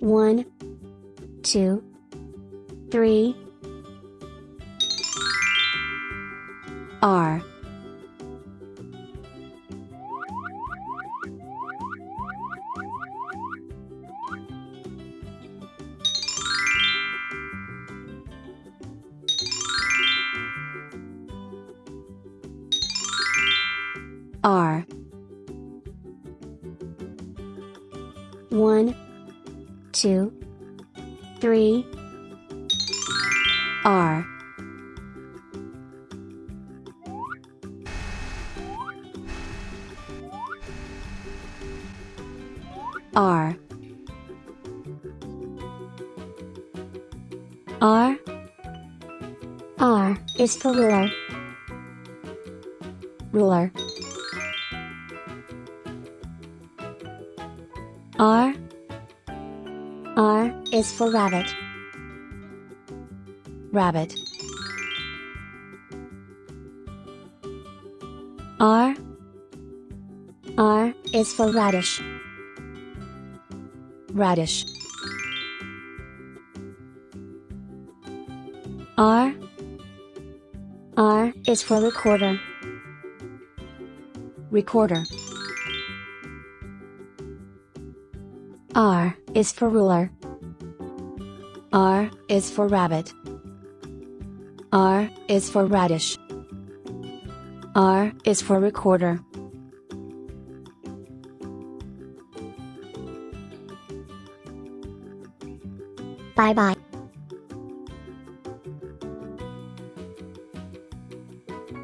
One, two, three. R R One, two, three. R R R R is for ruler. Ruler. R is for rabbit. Rabbit. R R is for radish. Radish. R R is for recorder. Recorder. R is for ruler. R is for rabbit. R is for radish. R is for recorder. Bye bye.